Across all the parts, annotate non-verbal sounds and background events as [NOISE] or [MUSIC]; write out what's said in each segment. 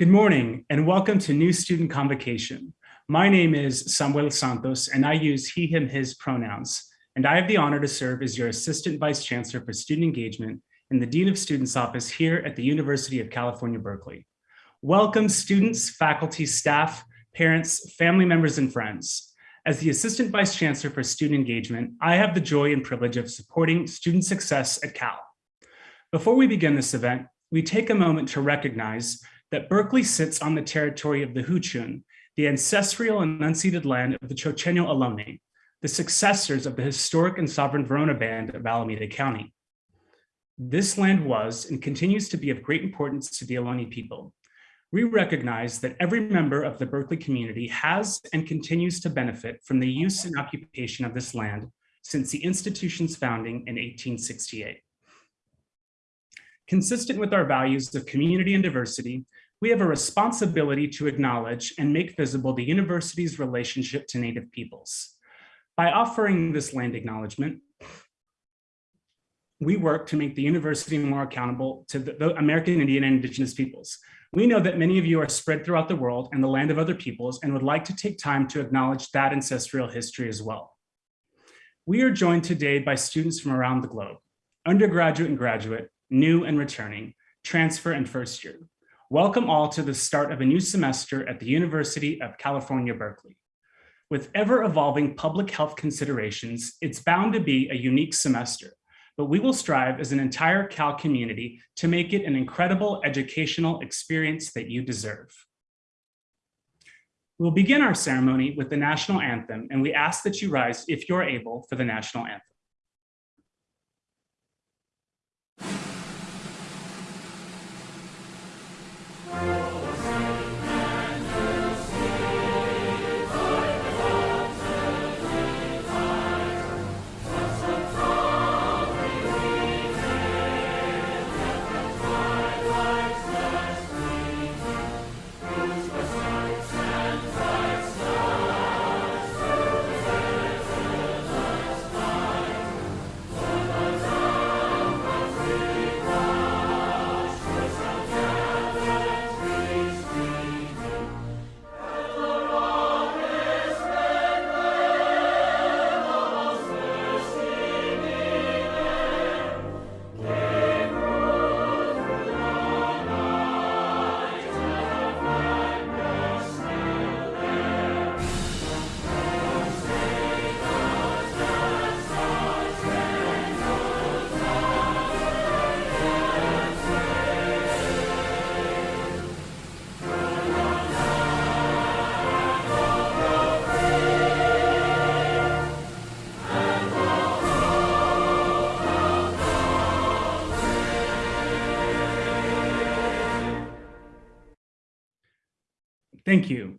Good morning and welcome to New Student Convocation. My name is Samuel Santos and I use he, him, his pronouns. And I have the honor to serve as your Assistant Vice Chancellor for Student Engagement in the Dean of Students Office here at the University of California, Berkeley. Welcome students, faculty, staff, parents, family members, and friends. As the Assistant Vice Chancellor for Student Engagement, I have the joy and privilege of supporting student success at Cal. Before we begin this event, we take a moment to recognize that Berkeley sits on the territory of the Huichin, the ancestral and unceded land of the Chochenyo Ohlone, the successors of the historic and sovereign Verona Band of Alameda County. This land was and continues to be of great importance to the Ohlone people. We recognize that every member of the Berkeley community has and continues to benefit from the use and occupation of this land since the institution's founding in 1868. Consistent with our values of community and diversity, we have a responsibility to acknowledge and make visible the university's relationship to Native peoples. By offering this land acknowledgement, we work to make the university more accountable to the, American Indian and Indigenous peoples. We know that many of you are spread throughout the world and the land of other peoples and would like to take time to acknowledge that ancestral history as well. We are joined today by students from around the globe, undergraduate and graduate, new and returning, transfer and first year. Welcome all to the start of a new semester at the University of California, Berkeley. With ever evolving public health considerations, it's bound to be a unique semester, but we will strive as an entire Cal community to make it an incredible educational experience that you deserve. We'll begin our ceremony with the national anthem, and we ask that you rise if you're able for the national anthem. Thank you.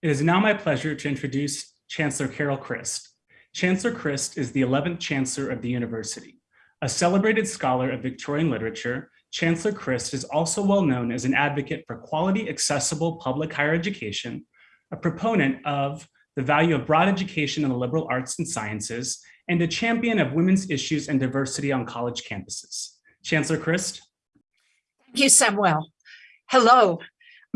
It is now my pleasure to introduce Chancellor Carol Christ. Chancellor Christ is the 11th Chancellor of the University. A celebrated scholar of Victorian literature, Chancellor Christ is also well known as an advocate for quality, accessible public higher education, a proponent of the value of broad education in the liberal arts and sciences, and a champion of women's issues and diversity on college campuses. Chancellor Christ. Thank you, Samuel. Hello,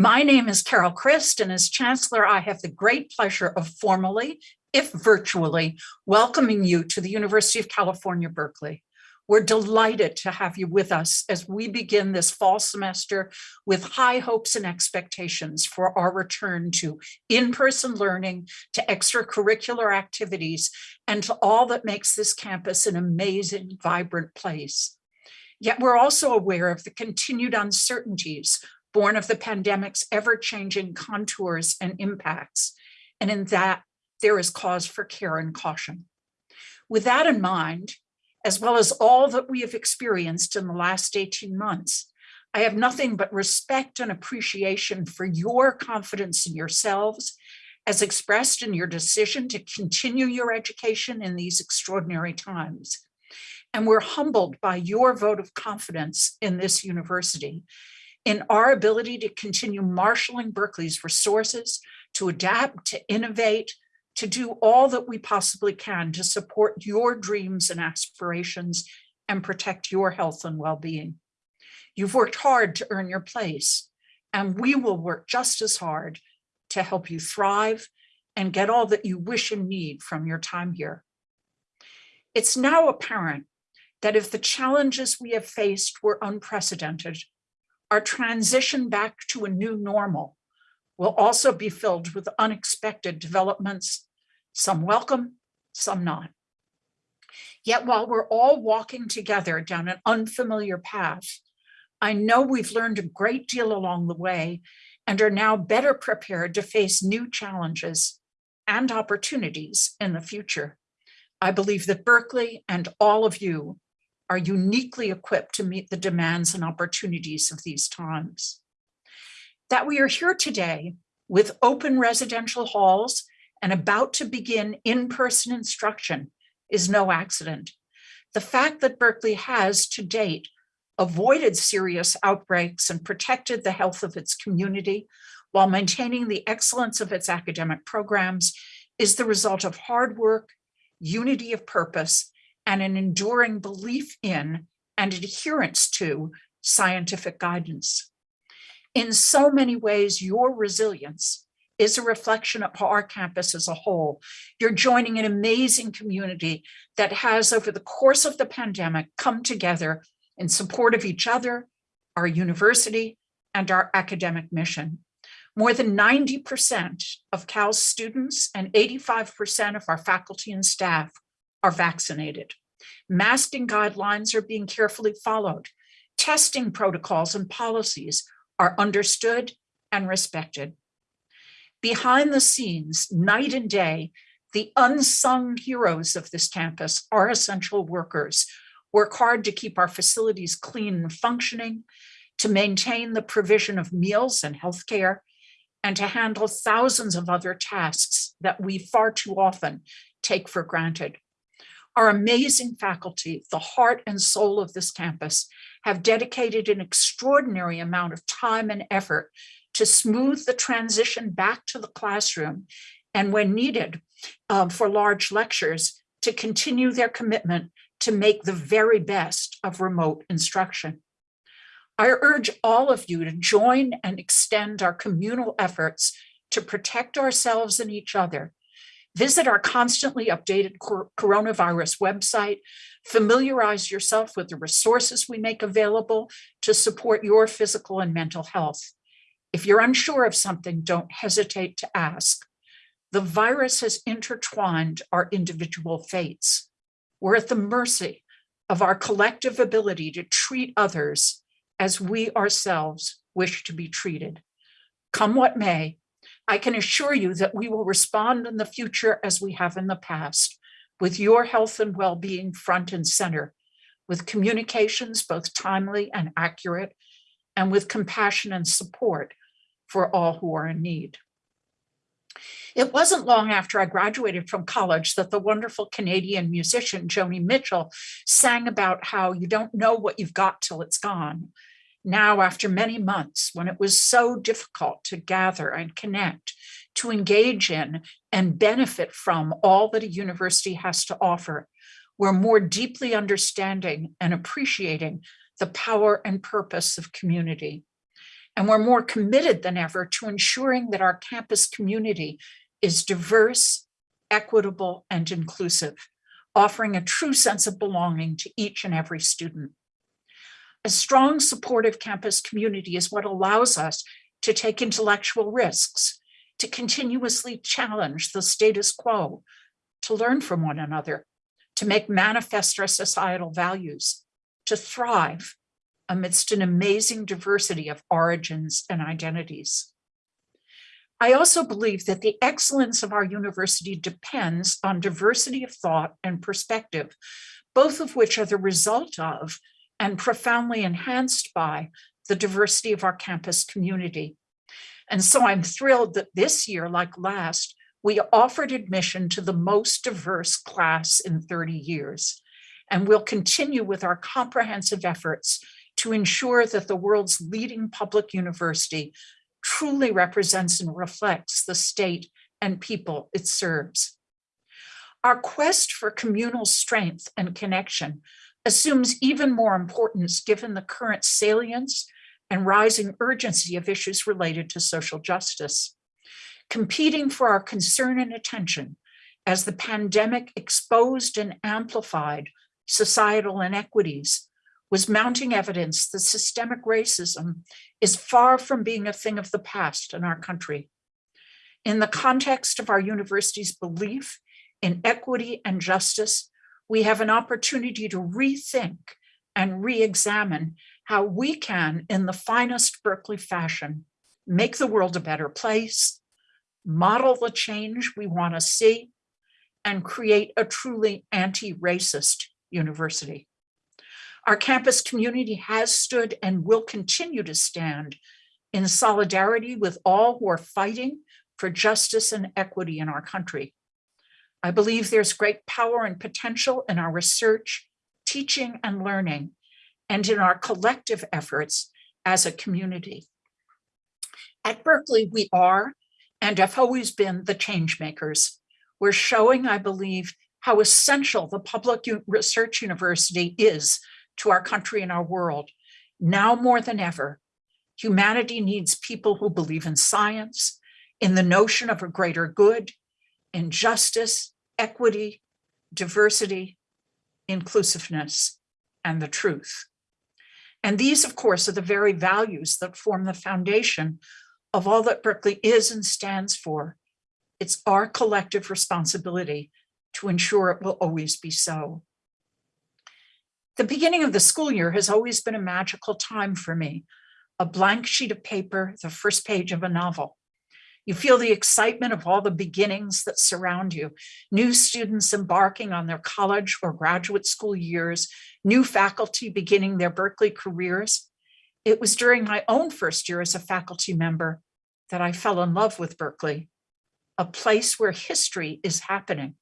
my name is Carol Christ, and as Chancellor, I have the great pleasure of formally, if virtually, welcoming you to the University of California, Berkeley. We're delighted to have you with us as we begin this fall semester with high hopes and expectations for our return to in-person learning, to extracurricular activities, and to all that makes this campus an amazing, vibrant place. Yet we're also aware of the continued uncertainties born of the pandemic's ever-changing contours and impacts. And in that, there is cause for care and caution. With that in mind, as well as all that we have experienced in the last 18 months, I have nothing but respect and appreciation for your confidence in yourselves as expressed in your decision to continue your education in these extraordinary times. And we're humbled by your vote of confidence in this university in our ability to continue marshaling Berkeley's resources, to adapt, to innovate, to do all that we possibly can to support your dreams and aspirations and protect your health and well-being. You've worked hard to earn your place. and we will work just as hard to help you thrive and get all that you wish and need from your time here. It's now apparent that if the challenges we have faced were unprecedented, our transition back to a new normal will also be filled with unexpected developments, some welcome, some not. Yet while we're all walking together down an unfamiliar path, I know we've learned a great deal along the way and are now better prepared to face new challenges and opportunities in the future. I believe that Berkeley and all of you are uniquely equipped to meet the demands and opportunities of these times. That we are here today with open residential halls and about to begin in-person instruction is no accident. The fact that Berkeley has to date avoided serious outbreaks and protected the health of its community while maintaining the excellence of its academic programs is the result of hard work, unity of purpose, and an enduring belief in and adherence to scientific guidance. In so many ways, your resilience is a reflection of our campus as a whole. You're joining an amazing community that has over the course of the pandemic come together in support of each other, our university, and our academic mission. More than 90% of Cal's students and 85% of our faculty and staff are vaccinated. Masking guidelines are being carefully followed. Testing protocols and policies are understood and respected. Behind the scenes, night and day, the unsung heroes of this campus are essential workers, work hard to keep our facilities clean and functioning, to maintain the provision of meals and healthcare, and to handle thousands of other tasks that we far too often take for granted. Our amazing faculty, the heart and soul of this campus, have dedicated an extraordinary amount of time and effort to smooth the transition back to the classroom and when needed um, for large lectures to continue their commitment to make the very best of remote instruction. I urge all of you to join and extend our communal efforts to protect ourselves and each other. Visit our constantly updated coronavirus website, familiarize yourself with the resources we make available to support your physical and mental health. If you're unsure of something, don't hesitate to ask. The virus has intertwined our individual fates. We're at the mercy of our collective ability to treat others as we ourselves wish to be treated. Come what may, I can assure you that we will respond in the future as we have in the past, with your health and well-being front and center, with communications both timely and accurate, and with compassion and support for all who are in need. It wasn't long after I graduated from college that the wonderful Canadian musician Joni Mitchell sang about how you don't know what you've got till it's gone. Now, after many months, when it was so difficult to gather and connect, to engage in and benefit from all that a university has to offer, we're more deeply understanding and appreciating the power and purpose of community. And we're more committed than ever to ensuring that our campus community is diverse, equitable, and inclusive, offering a true sense of belonging to each and every student. A strong supportive campus community is what allows us to take intellectual risks, to continuously challenge the status quo, to learn from one another, to make manifest our societal values, to thrive amidst an amazing diversity of origins and identities. I also believe that the excellence of our university depends on diversity of thought and perspective, both of which are the result of and profoundly enhanced by the diversity of our campus community. And so I'm thrilled that this year, like last, we offered admission to the most diverse class in 30 years. And we'll continue with our comprehensive efforts to ensure that the world's leading public university truly represents and reflects the state and people it serves. Our quest for communal strength and connection assumes even more importance given the current salience and rising urgency of issues related to social justice. Competing for our concern and attention as the pandemic exposed and amplified societal inequities was mounting evidence that systemic racism is far from being a thing of the past in our country. In the context of our university's belief in equity and justice, we have an opportunity to rethink and re-examine how we can, in the finest Berkeley fashion, make the world a better place, model the change we want to see, and create a truly anti-racist university. Our campus community has stood and will continue to stand in solidarity with all who are fighting for justice and equity in our country. I believe there's great power and potential in our research, teaching and learning, and in our collective efforts as a community. At Berkeley, we are and have always been the change makers. We're showing, I believe, how essential the public research university is to our country and our world. Now more than ever, humanity needs people who believe in science, in the notion of a greater good, in justice, equity, diversity, inclusiveness, and the truth. And these, of course, are the very values that form the foundation of all that Berkeley is and stands for. It's our collective responsibility to ensure it will always be so. The beginning of the school year has always been a magical time for me, a blank sheet of paper, the first page of a novel. You feel the excitement of all the beginnings that surround you, new students embarking on their college or graduate school years, new faculty beginning their Berkeley careers. It was during my own first year as a faculty member that I fell in love with Berkeley, a place where history is happening,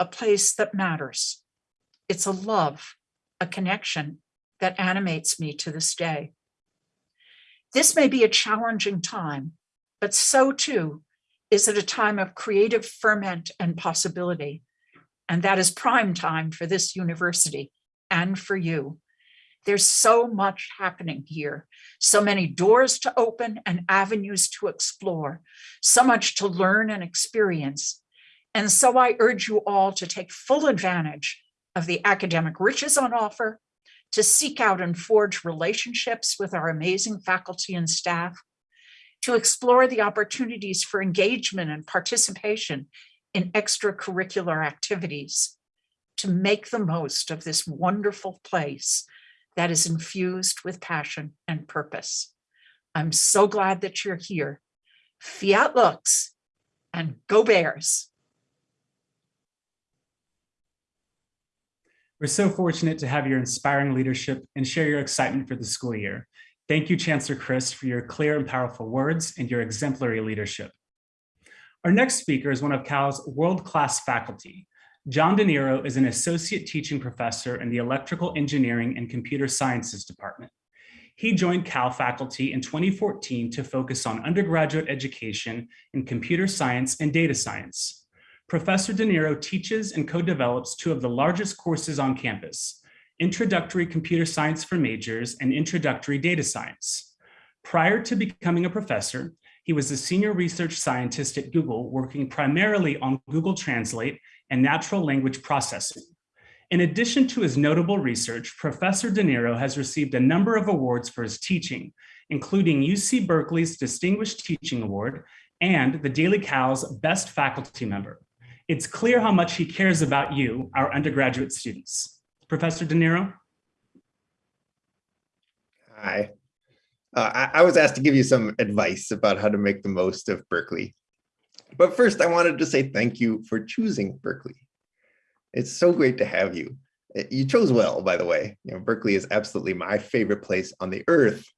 a place that matters. It's a love, a connection that animates me to this day. This may be a challenging time, but so too is it a time of creative ferment and possibility. And that is prime time for this university and for you. There's so much happening here, so many doors to open and avenues to explore, so much to learn and experience. And so I urge you all to take full advantage of the academic riches on offer, to seek out and forge relationships with our amazing faculty and staff, to explore the opportunities for engagement and participation in extracurricular activities, to make the most of this wonderful place that is infused with passion and purpose. I'm so glad that you're here. Fiat lux and go Bears. We're so fortunate to have your inspiring leadership and share your excitement for the school year. Thank you, Chancellor Christ, for your clear and powerful words and your exemplary leadership. Our next speaker is one of Cal's world-class faculty. John DeNero is an associate teaching professor in the Electrical Engineering and Computer Sciences Department. He joined Cal faculty in 2014 to focus on undergraduate education in computer science and data science. Professor DeNero teaches and co-develops two of the largest courses on campus, Introductory Computer Science for Majors and Introductory Data Science. Prior to becoming a professor, he was a senior research scientist at Google working primarily on Google Translate and natural language processing. In addition to his notable research, Professor DeNero has received a number of awards for his teaching, including UC Berkeley's Distinguished Teaching Award and the Daily Cal's Best Faculty Member. It's clear how much he cares about you, our undergraduate students. Professor DeNero? Hi. Uh, I, I was asked to give you some advice about how to make the most of Berkeley. But first, I wanted to say thank you for choosing Berkeley. It's so great to have you. Uh, you chose well, by the way. You know, Berkeley is absolutely my favorite place on the earth,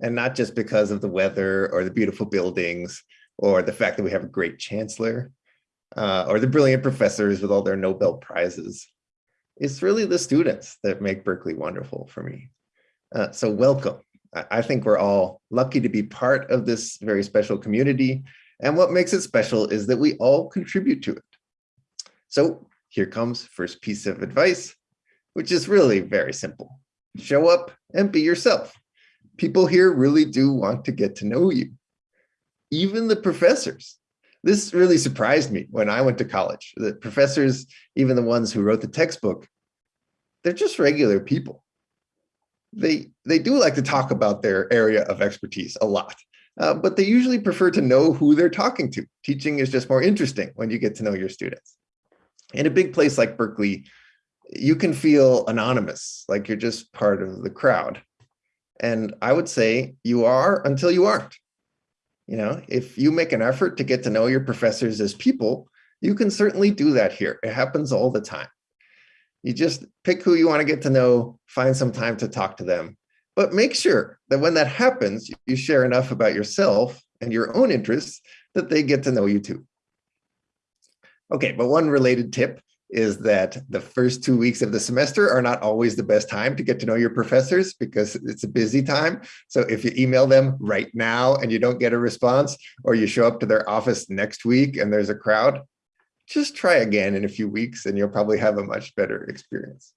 and not just because of the weather or the beautiful buildings or the fact that we have a great chancellor uh, or the brilliant professors with all their Nobel Prizes. It's really the students that make Berkeley wonderful for me. Uh, so welcome. I think we're all lucky to be part of this very special community. And what makes it special is that we all contribute to it. So here comes first piece of advice, which is really very simple. Show up and be yourself. People here really do want to get to know you. Even the professors. This really surprised me when I went to college. The professors, even the ones who wrote the textbook, they're just regular people. They, they do like to talk about their area of expertise a lot, uh, but they usually prefer to know who they're talking to. Teaching is just more interesting when you get to know your students. In a big place like Berkeley, you can feel anonymous, like you're just part of the crowd. And I would say you are until you aren't. You know, if you make an effort to get to know your professors as people, you can certainly do that here. It happens all the time. You just pick who you want to get to know, find some time to talk to them, but make sure that when that happens, you share enough about yourself and your own interests that they get to know you too. Okay, but one related tip is that the first two weeks of the semester are not always the best time to get to know your professors because it's a busy time. So if you email them right now and you don't get a response, or you show up to their office next week and there's a crowd, just try again in a few weeks and you'll probably have a much better experience.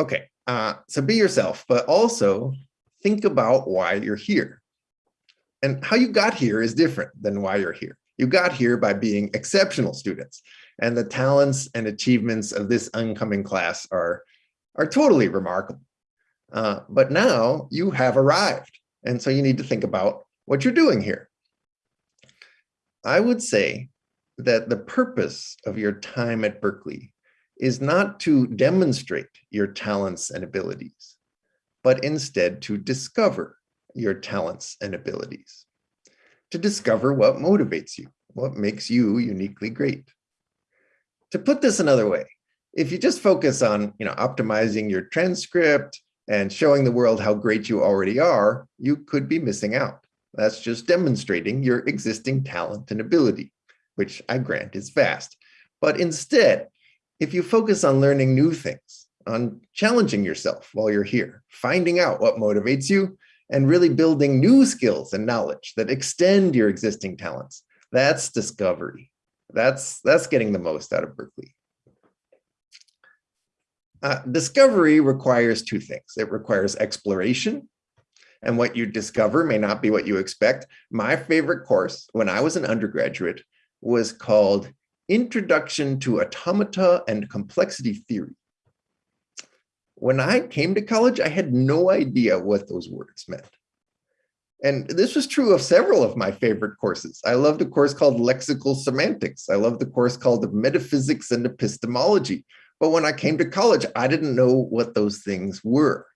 Okay, uh, so be yourself, but also think about why you're here. And how you got here is different than why you're here. You got here by being exceptional students and the talents and achievements of this oncoming class are, are totally remarkable. Uh, but now you have arrived. And so you need to think about what you're doing here. I would say that the purpose of your time at Berkeley is not to demonstrate your talents and abilities, but instead to discover your talents and abilities, to discover what motivates you, what makes you uniquely great to put this another way, if you just focus on you know, optimizing your transcript and showing the world how great you already are, you could be missing out. That's just demonstrating your existing talent and ability, which I grant is vast. But instead, if you focus on learning new things, on challenging yourself while you're here, finding out what motivates you, and really building new skills and knowledge that extend your existing talents, that's discovery. That's, that's getting the most out of Berkeley. Uh, discovery requires two things. It requires exploration, and what you discover may not be what you expect. My favorite course when I was an undergraduate was called Introduction to Automata and Complexity Theory. When I came to college, I had no idea what those words meant. And this was true of several of my favorite courses. I loved a course called Lexical Semantics. I loved a course called Metaphysics and Epistemology. But when I came to college, I didn't know what those things were.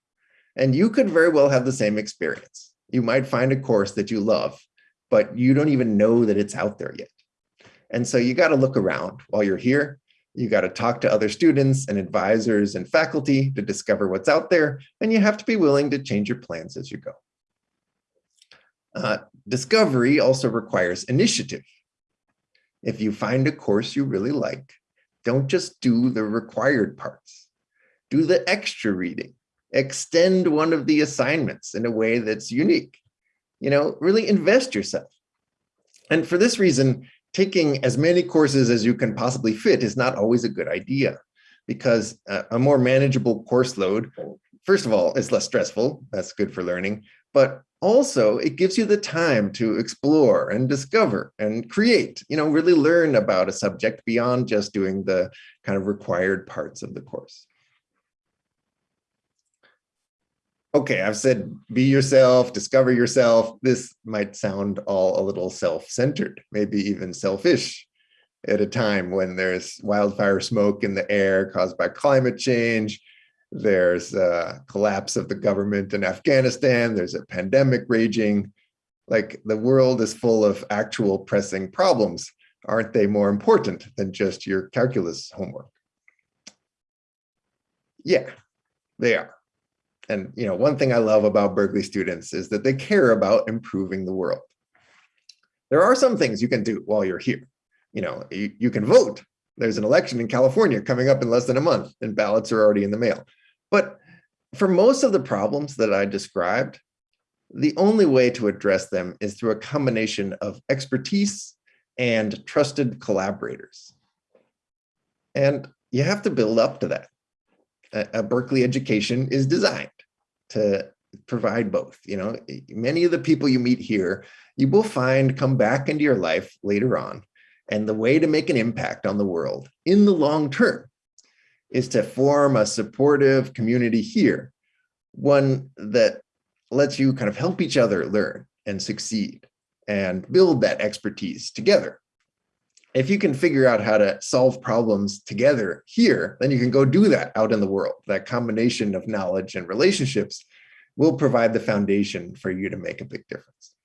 And you could very well have the same experience. You might find a course that you love, but you don't even know that it's out there yet. And so you got to look around while you're here. You got to talk to other students and advisors and faculty to discover what's out there. And you have to be willing to change your plans as you go. Uh, discovery also requires initiative. If you find a course you really like, don't just do the required parts. Do the extra reading. Extend one of the assignments in a way that's unique. You know, really invest yourself. And for this reason, taking as many courses as you can possibly fit is not always a good idea because a more manageable course load, first of all, is less stressful. That's good for learning. But also it gives you the time to explore and discover and create, you know, really learn about a subject beyond just doing the kind of required parts of the course. Okay, I've said be yourself, discover yourself. This might sound all a little self-centered, maybe even selfish at a time when there's wildfire smoke in the air caused by climate change, there's a collapse of the government in Afghanistan. There's a pandemic raging. Like the world is full of actual pressing problems. Aren't they more important than just your calculus homework? Yeah, they are. And you know, one thing I love about Berkeley students is that they care about improving the world. There are some things you can do while you're here. You know, you, you can vote. There's an election in California coming up in less than a month and ballots are already in the mail. But for most of the problems that I described, the only way to address them is through a combination of expertise and trusted collaborators. And you have to build up to that. A, Berkeley education is designed to provide both. You know, many of the people you meet here, you will find come back into your life later on. And the way to make an impact on the world in the long term is to form a supportive community here, one that lets you kind of help each other learn and succeed and build that expertise together. If you can figure out how to solve problems together here, then you can go do that out in the world. That combination of knowledge and relationships will provide the foundation for you to make a big difference.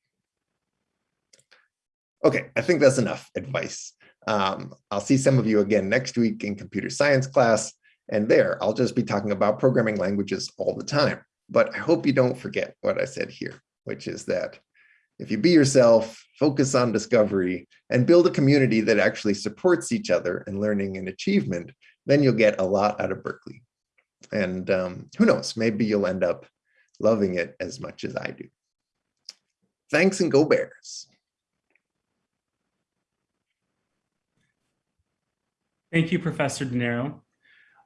Okay, I think that's enough advice. Um, I'll see some of you again next week in computer science class. And there, I'll just be talking about programming languages all the time. But I hope you don't forget what I said here, which is that if you be yourself, focus on discovery, and build a community that actually supports each other in learning and achievement, then you'll get a lot out of Berkeley. And um, who knows, maybe you'll end up loving it as much as I do. Thanks and go Bears. Thank you, Professor DeNero.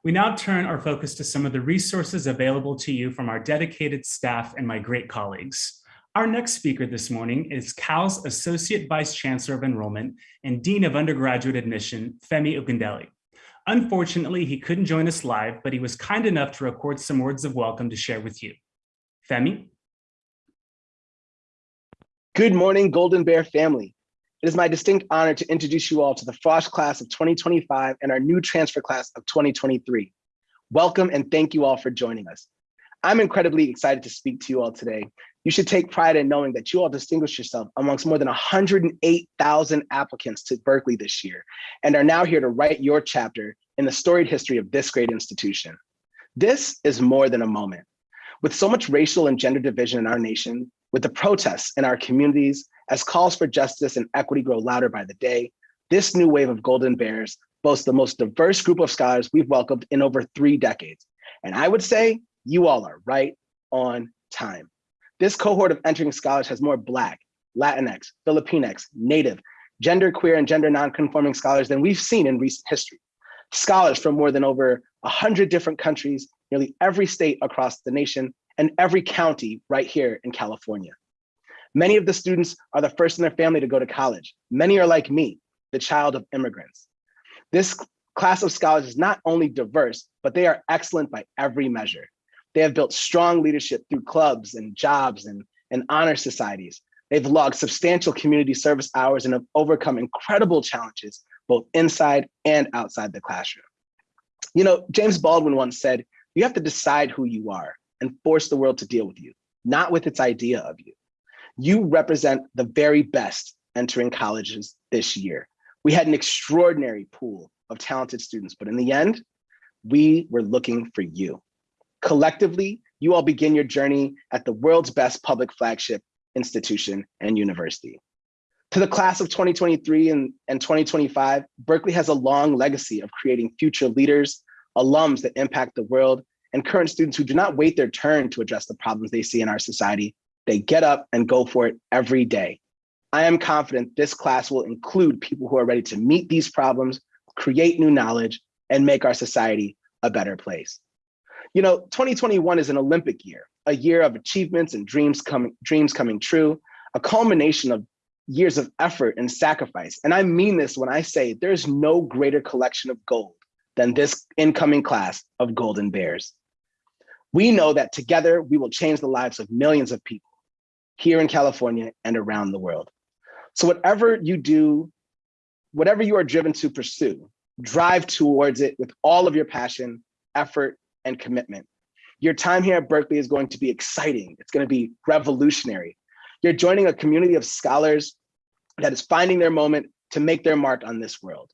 We now turn our focus to some of the resources available to you from our dedicated staff and my great colleagues. Our next speaker this morning is Cal's Associate Vice Chancellor of Enrollment and Dean of Undergraduate Admission, Femi Ogundele. Unfortunately, he couldn't join us live, but he was kind enough to record some words of welcome to share with you. Femi? Good morning, Golden Bear family. It is my distinct honor to introduce you all to the Frosh class of 2025 and our new transfer class of 2023. Welcome and thank you all for joining us. I'm incredibly excited to speak to you all today. You should take pride in knowing that you all distinguished yourself amongst more than 108,000 applicants to Berkeley this year and are now here to write your chapter in the storied history of this great institution. This is more than a moment. With so much racial and gender division in our nation, with the protests in our communities, as calls for justice and equity grow louder by the day, this new wave of Golden Bears boasts the most diverse group of scholars we've welcomed in over three decades. And I would say you all are right on time. This cohort of entering scholars has more Black, Latinx, Filipinx, Native, gender queer and gender non-conforming scholars than we've seen in recent history. Scholars from more than over 100 different countries, nearly every state across the nation, and every county right here in California. Many of the students are the first in their family to go to college. Many are like me, the child of immigrants. This class of scholars is not only diverse, but they are excellent by every measure. They have built strong leadership through clubs and jobs and, and honor societies. They've logged substantial community service hours and have overcome incredible challenges, both inside and outside the classroom. You know, James Baldwin once said, you have to decide who you are and force the world to deal with you, not with its idea of you. You represent the very best entering colleges this year. We had an extraordinary pool of talented students, but in the end, we were looking for you. Collectively, you all begin your journey at the world's best public flagship institution and university. To the class of 2023 and, and 2025, Berkeley has a long legacy of creating future leaders, alums that impact the world, and current students who do not wait their turn to address the problems they see in our society, they get up and go for it every day. I am confident this class will include people who are ready to meet these problems, create new knowledge, and make our society a better place. You know, 2021 is an Olympic year, a year of achievements and dreams coming, dreams coming true, a culmination of years of effort and sacrifice. And I mean this when I say there's no greater collection of gold than this incoming class of Golden Bears. We know that together we will change the lives of millions of people here in California and around the world. So whatever you do, whatever you are driven to pursue, drive towards it with all of your passion, effort, and commitment. Your time here at Berkeley is going to be exciting. It's going to be revolutionary. You're joining a community of scholars that is finding their moment to make their mark on this world.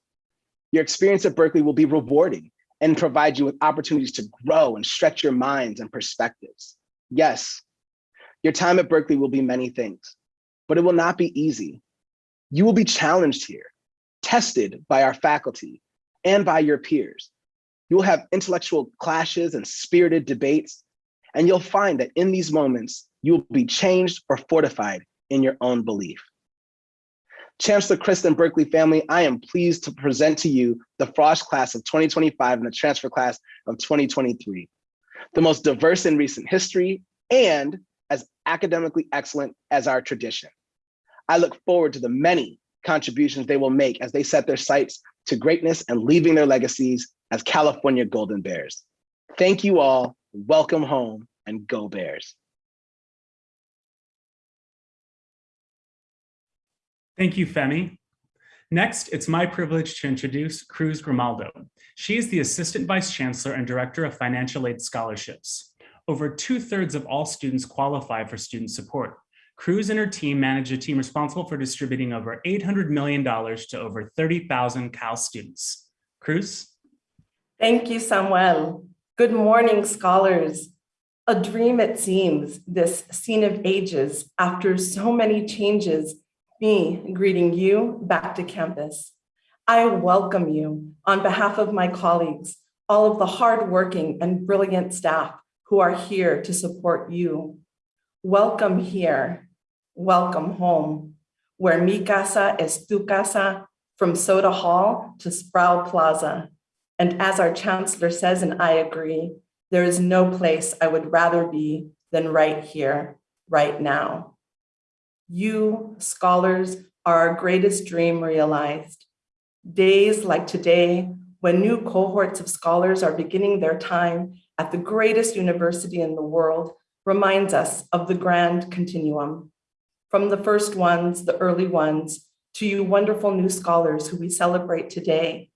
Your experience at Berkeley will be rewarding and provide you with opportunities to grow and stretch your minds and perspectives. Yes, your time at Berkeley will be many things, but it will not be easy. You will be challenged here, tested by our faculty and by your peers. You will have intellectual clashes and spirited debates, and you'll find that in these moments, you will be changed or fortified in your own belief. Chancellor Christ Berkeley family, I am pleased to present to you the Frosh class of 2025 and the transfer class of 2023. The most diverse in recent history and as academically excellent as our tradition. I look forward to the many contributions they will make as they set their sights to greatness and leaving their legacies as California Golden Bears. Thank you all, welcome home, and go Bears. Thank you, Femi. Next, it's my privilege to introduce Cruz Grimaldo. She is the Assistant Vice Chancellor and Director of Financial Aid Scholarships. Over two thirds of all students qualify for student support. Cruz and her team manage a team responsible for distributing over $800 million to over 30,000 Cal students. Cruz? Thank you, Samuel. Good morning, scholars. A dream it seems, this scene of ages after so many changes, me greeting you back to campus. I welcome you on behalf of my colleagues, all of the hardworking and brilliant staff who are here to support you. Welcome here, welcome home, where mi casa es tu casa, from Soda Hall to Sproul Plaza. And as our chancellor says, and I agree, there is no place I would rather be than right here, right now. You, scholars, are our greatest dream realized. Days like today, when new cohorts of scholars are beginning their time at the greatest university in the world, reminds us of the grand continuum. From the first ones, the early ones, to you wonderful new scholars who we celebrate today.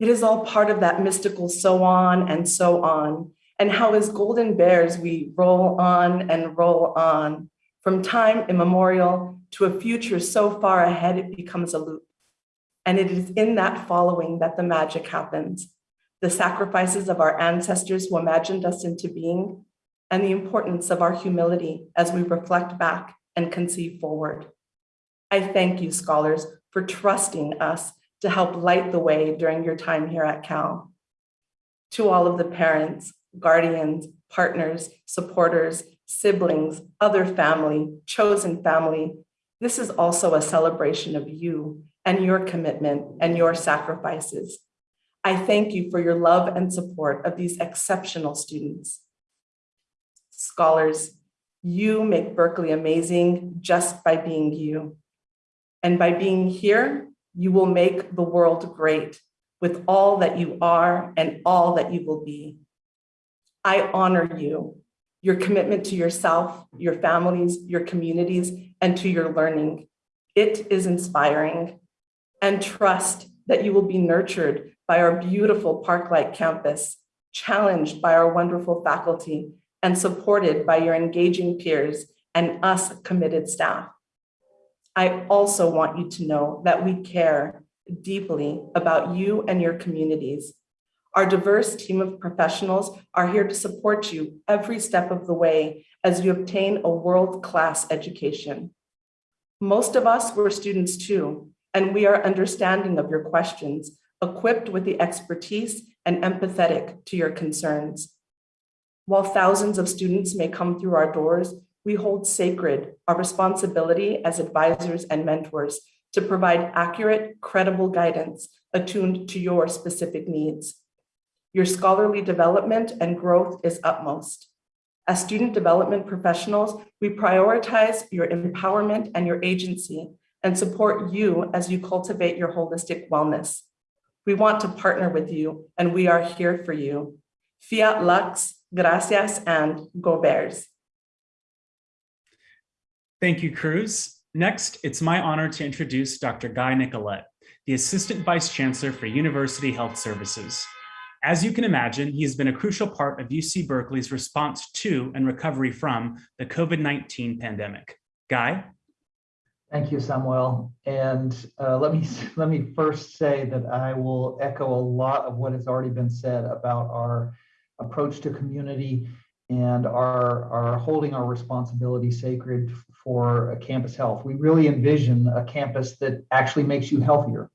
It is all part of that mystical so on and so on, and how as golden bears we roll on and roll on, from time immemorial to a future so far ahead it becomes a loop. And it is in that following that the magic happens. The sacrifices of our ancestors who imagined us into being, and the importance of our humility as we reflect back and conceive forward. I thank you, scholars, for trusting us to help light the way during your time here at Cal. To all of the parents, guardians, partners, supporters, siblings, other family, chosen family, this is also a celebration of you and your commitment and your sacrifices. I thank you for your love and support of these exceptional students. Scholars, you make Berkeley amazing just by being you. And by being here, you will make the world great with all that you are and all that you will be. I honor you, your commitment to yourself, your families, your communities, and to your learning. It is inspiring and trust that you will be nurtured by our beautiful park-like campus, challenged by our wonderful faculty, and supported by your engaging peers and us committed staff. I also want you to know that we care deeply about you and your communities. Our diverse team of professionals are here to support you every step of the way as you obtain a world-class education. Most of us were students too, and we are understanding of your questions, equipped with the expertise and empathetic to your concerns. While thousands of students may come through our doors, we hold sacred our responsibility as advisors and mentors to provide accurate, credible guidance attuned to your specific needs. Your scholarly development and growth is utmost. As student development professionals, we prioritize your empowerment and your agency and support you as you cultivate your holistic wellness. We want to partner with you and we are here for you. Fiat Lux, gracias, and go Bears. Thank you, Cruz. Next, it's my honor to introduce Dr. Guy Nicolette, the Assistant Vice Chancellor for University Health Services. As you can imagine, he has been a crucial part of UC Berkeley's response to and recovery from the COVID-19 pandemic. Guy? Thank you, Samuel. And uh, let me [LAUGHS] let me first say that I will echo a lot of what has already been said about our approach to community and our, our holding our responsibility sacred for campus health. We really envision a campus that actually makes you healthier.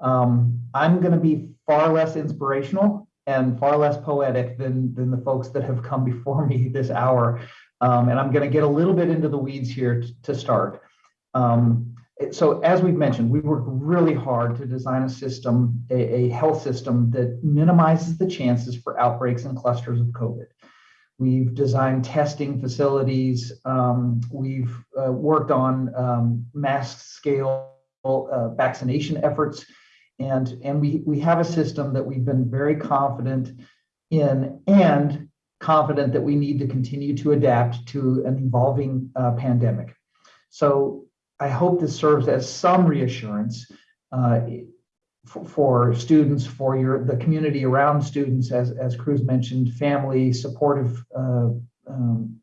Um, I'm going to be far less inspirational and far less poetic than, than the folks that have come before me [LAUGHS] this hour. Um, and I'm going to get a little bit into the weeds here to start. Um, so as we've mentioned, we worked really hard to design a system, a, a, health system that minimizes the chances for outbreaks and clusters of COVID. We've designed testing facilities. Um, we've uh, worked on um, mass scale uh, vaccination efforts. And, and we, we have a system that we've been very confident in and confident that we need to continue to adapt to an evolving uh, pandemic. So I hope this serves as some reassurance uh, for, for students, for your the community around students, as, as Cruz mentioned, family, supportive uh, um,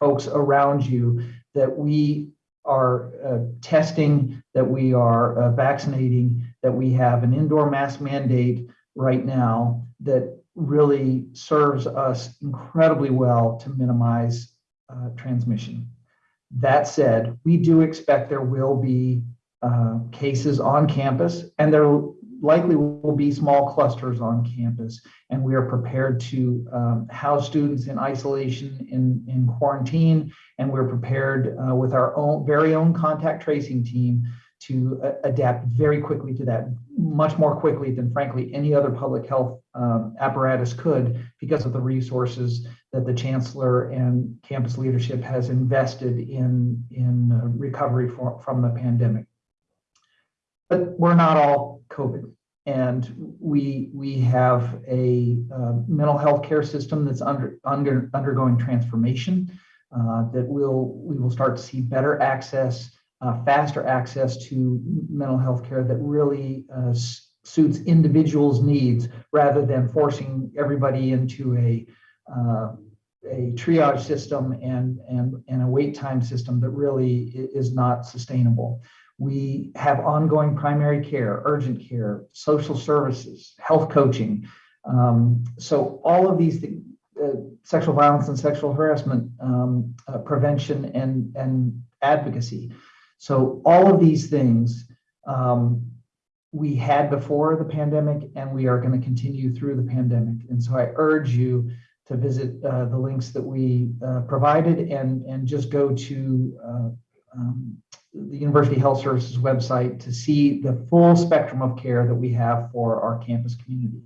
folks around you, that we are uh, testing, that we are uh, vaccinating, that we have an indoor mask mandate right now that really serves us incredibly well to minimize uh, transmission. That said, we do expect there will be uh, cases on campus, and there likely will be small clusters on campus. And we are prepared to um, house students in isolation, in, in quarantine, and we're prepared uh, with our own very own contact tracing team to uh, adapt very quickly to that, much more quickly than frankly any other public health um, apparatus could because of the resources that the chancellor and campus leadership has invested in, in uh, recovery for, from the pandemic. But we're not all COVID. And we, we have a uh, mental health care system that's under, under, undergoing transformation uh, that will, we will start to see better access uh, faster access to mental health care that really uh, suits individuals' needs rather than forcing everybody into a uh, a triage system and, and, and a wait time system that really is not sustainable. We have ongoing primary care, urgent care, social services, health coaching. Um, so all of these things, uh, sexual violence and sexual harassment um, uh, prevention and, and advocacy. So all of these things um, we had before the pandemic and we are going to continue through the pandemic. And so I urge you to visit uh, the links that we uh, provided and, and just go to uh, um, the University Health Services website to see the full spectrum of care that we have for our campus community.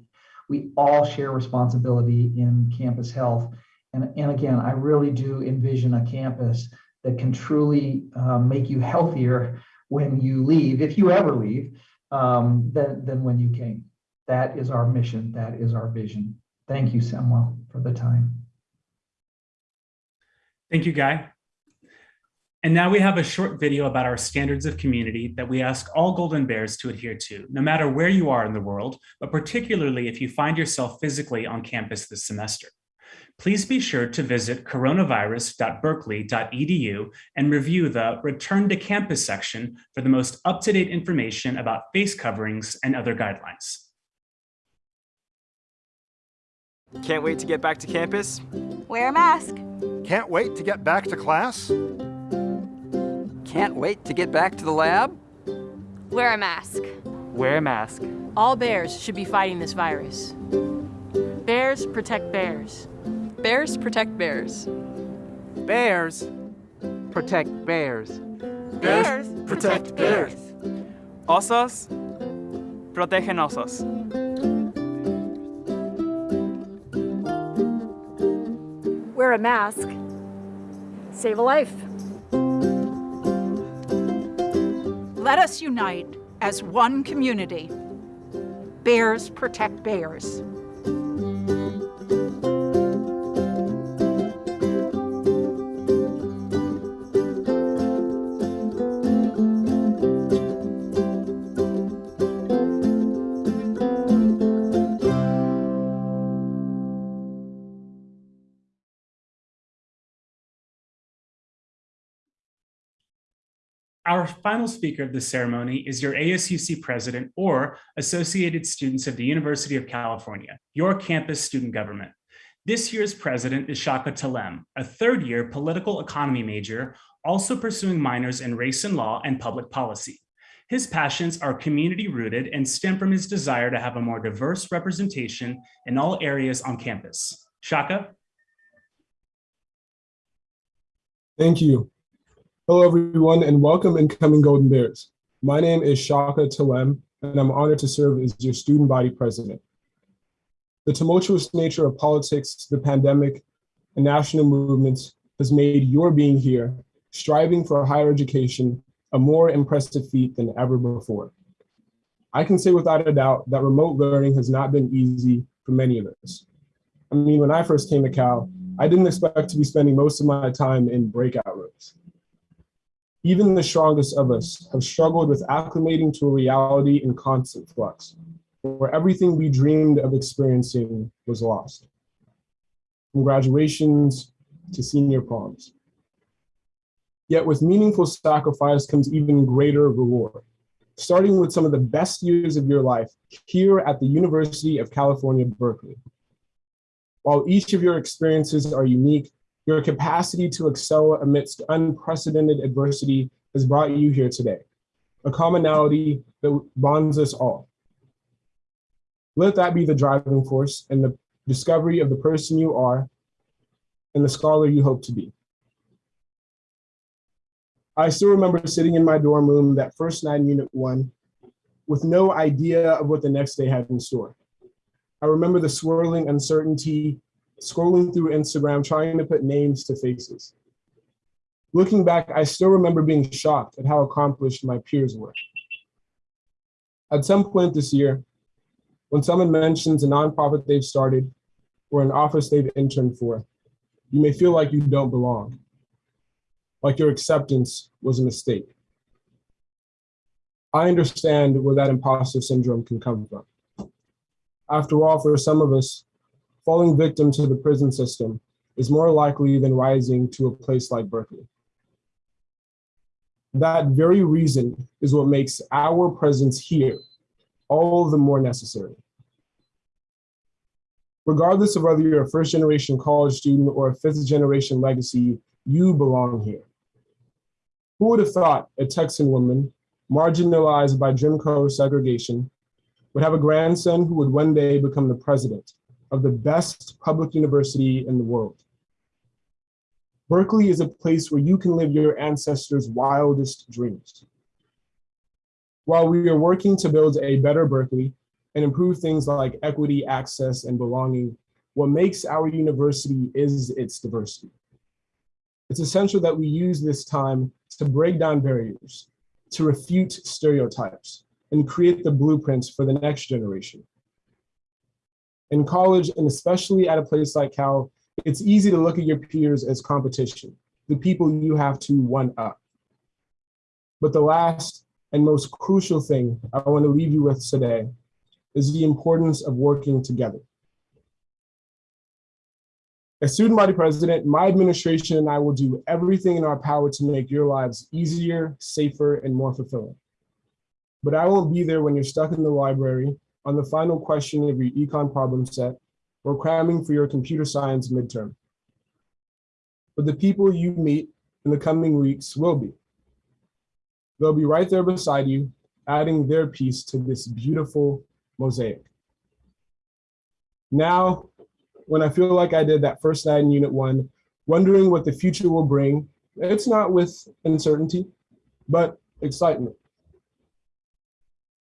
We all share responsibility in campus health. And, and again, I really do envision a campus that can truly um, make you healthier when you leave, if you ever leave, um, than, than when you came. That is our mission. That is our vision. Thank you, Samuel, for the time. Thank you, Guy. And now we have a short video about our standards of community that we ask all Golden Bears to adhere to, no matter where you are in the world, but particularly if you find yourself physically on campus this semester please be sure to visit coronavirus.berkeley.edu and review the Return to Campus section for the most up-to-date information about face coverings and other guidelines. Can't wait to get back to campus? Wear a mask. Can't wait to get back to class? Can't wait to get back to the lab? Wear a mask. Wear a mask. All bears should be fighting this virus. Bears protect bears. Bears protect bears. Bears protect bears. Bears protect bears. Osos protegen osos. Wear a mask. Save a life. Let us unite as one community. Bears protect bears. Our final speaker of the ceremony is your ASUC president or Associated Students of the University of California, your campus student government. This year's president is Chaka Tellem, a third year political economy major, also pursuing minors in race and law and public policy. His passions are community rooted and stem from his desire to have a more diverse representation in all areas on campus. Chaka? Thank you. Hello, everyone, and welcome incoming Golden Bears. My name is Chaka Tellem, and I'm honored to serve as your student body president. The tumultuous nature of politics, the pandemic, and national movements has made your being here, striving for a higher education, a more impressive feat than ever before. I can say without a doubt that remote learning has not been easy for many of us. I mean, when I first came to Cal, I didn't expect to be spending most of my time in breakout. Even the strongest of us have struggled with acclimating to a reality in constant flux, where everything we dreamed of experiencing was lost. From graduations to senior proms. Yet with meaningful sacrifice comes even greater reward, starting with some of the best years of your life here at the University of California, Berkeley. While each of your experiences are unique, your capacity to excel amidst unprecedented adversity has brought you here today, a commonality that bonds us all. Let that be the driving force and the discovery of the person you are and the scholar you hope to be. I still remember sitting in my dorm room that first night in Unit 1 with no idea of what the next day had in store. I remember the swirling uncertainty, scrolling through Instagram, trying to put names to faces. Looking back, I still remember being shocked at how accomplished my peers were. At some point this year, when someone mentions a nonprofit they've started or an office they've interned for, you may feel like you don't belong, like your acceptance was a mistake. I understand where that imposter syndrome can come from. After all, for some of us, falling victim to the prison system is more likely than rising to a place like Berkeley. That very reason is what makes our presence here all the more necessary. Regardless of whether you're a first generation college student or a fifth generation legacy, you belong here. Who would have thought a Texan woman marginalized by Jim Crow segregation would have a grandson who would one day become the president of the best public university in the world. Berkeley is a place where you can live your ancestors' wildest dreams. While we are working to build a better Berkeley and improve things like equity, access, and belonging, what makes our university is its diversity. It's essential that we use this time to break down barriers, to refute stereotypes, and create the blueprints for the next generation. In college, and especially at a place like Cal, it's easy to look at your peers as competition, the people you have to one up. But the last and most crucial thing I want to leave you with today is the importance of working together. As student body president, my administration and I will do everything in our power to make your lives easier, safer, and more fulfilling. But I won't be there when you're stuck in the library on the final question of your econ problem set or cramming for your computer science midterm. But the people you meet in the coming weeks will be. They'll be right there beside you, adding their piece to this beautiful mosaic. Now, when I feel like I did that first night in unit one, wondering what the future will bring, it's not with uncertainty, but excitement.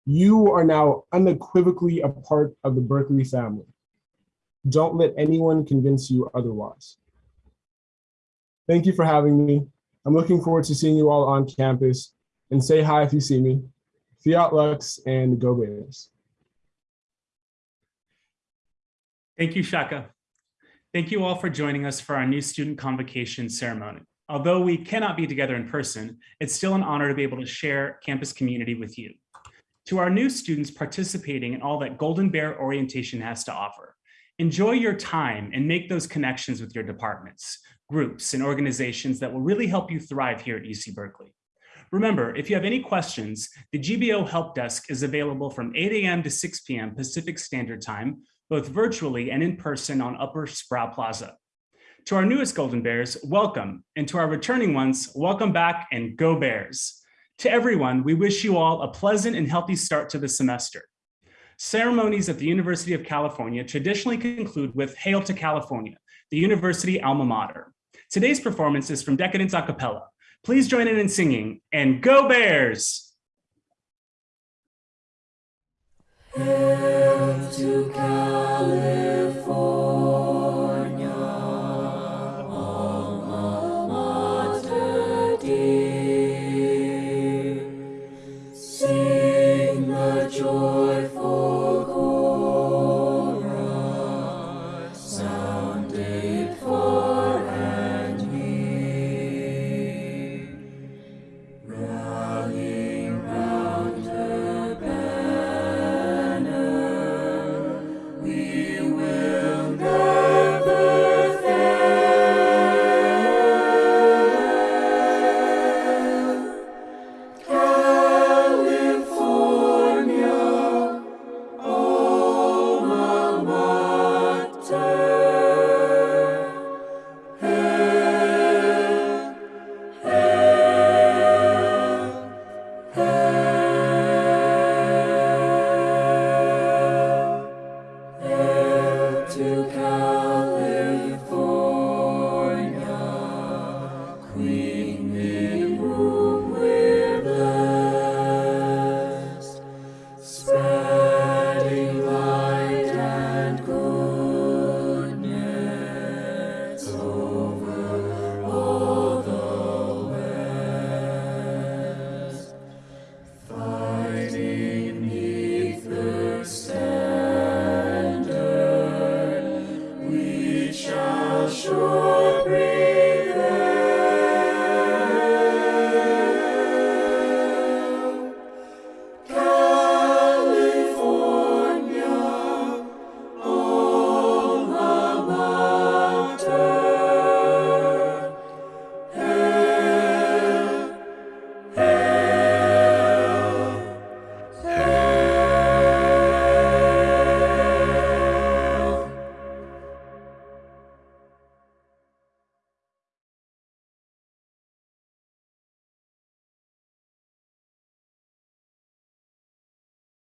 You are now unequivocally a part of the Berkeley family. Don't let anyone convince you otherwise. Thank you for having me. I'm looking forward to seeing you all on campus and say hi if you see me. Fiat Lux and go Bears. Thank you, Chaka. Thank you all for joining us for our new student convocation ceremony. Although we cannot be together in person, it's still an honor to be able to share campus community with you. To our new students participating in all that Golden Bear orientation has to offer, enjoy your time and make those connections with your departments, groups, and organizations that will really help you thrive here at UC Berkeley. Remember, if you have any questions, the GBO Help Desk is available from 8 a.m. to 6 p.m. Pacific Standard Time, both virtually and in person on Upper Sproul Plaza. To our newest Golden Bears, welcome. And to our returning ones, welcome back and go Bears. To everyone, we wish you all a pleasant and healthy start to the semester. Ceremonies at the University of California traditionally conclude with Hail to California, the university alma mater. Today's performance is from Decadence a cappella. Please join in in singing and go Bears! Hail to California.